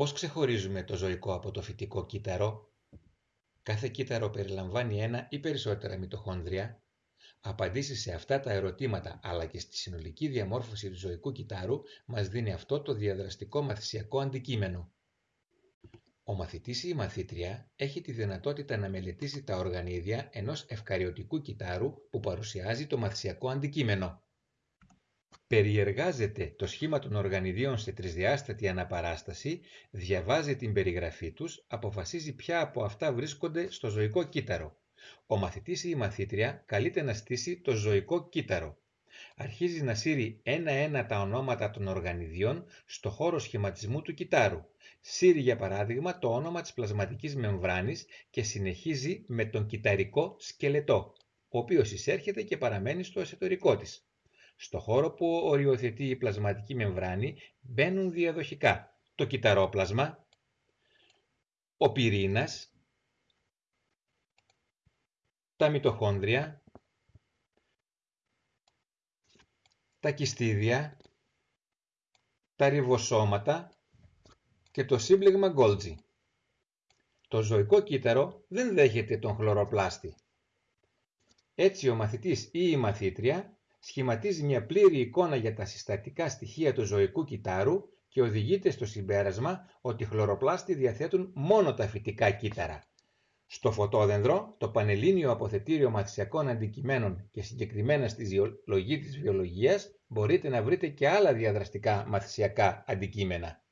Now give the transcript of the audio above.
Πώς ξεχωρίζουμε το ζωικό από το φυτικό κύτταρο; Κάθε κύτταρο περιλαμβάνει ένα ή περισσότερα μυτοχόνδρια. Απαντήσεις σε αυτά τα ερωτήματα αλλά και στη συνολική διαμόρφωση του ζωικού κυτάρου μας δίνει αυτό το διαδραστικό μαθησιακό αντικείμενο. Ο μαθητής ή η μαθήτρια έχει τη δυνατότητα να μελετήσει τα οργανίδια ενός ευκαριωτικού κυτάρου που παρουσιάζει το μαθησιακό αντικείμενο. Περιεργάζεται το σχήμα των οργανιδίων σε τρισδιάστατη αναπαράσταση, διαβάζει την περιγραφή τους, αποφασίζει ποια από αυτά βρίσκονται στο ζωικό κύτταρο. Ο μαθητής ή η μαθήτρια καλείται να στήσει το ζωικό κύτταρο. Αρχίζει να σύρει ένα-ένα τα ονόματα των οργανιδιών στο χώρο σχηματισμού του κυτάρου. Σύρει για παράδειγμα το όνομα της πλασματικής μεμβράνης και συνεχίζει με τον κυταρικό σκελετό, ο οποίος εισέρχεται και παραμένει στο εσωτερικό της. Στο χώρο που οριοθετεί η πλασματική μεμβράνη μπαίνουν διαδοχικά το κυταρόπλασμα, ο πυρήνας, τα μυτοχόνδρια, τα κιστίδια, τα ριβοσώματα και το σύμπλεγμα Golgi. Το ζωικό κύτταρο δεν δέχεται τον χλωροπλάστη. Έτσι ο μαθητής ή η μαθήτρια σχηματίζει μια πλήρη εικόνα για τα συστατικά στοιχεία του ζωικού κυτάρου και οδηγείται στο συμπέρασμα ότι οι χλωροπλάστοι διαθέτουν μόνο τα φυτικά κύτταρα. Στο φωτόδενδρο, το Πανελλήνιο Αποθετήριο Μαθησιακών Αντικειμένων και συγκεκριμένα στη Ζωολογία της Βιολογίας μπορείτε να βρείτε και άλλα διαδραστικά μαθησιακά αντικείμενα.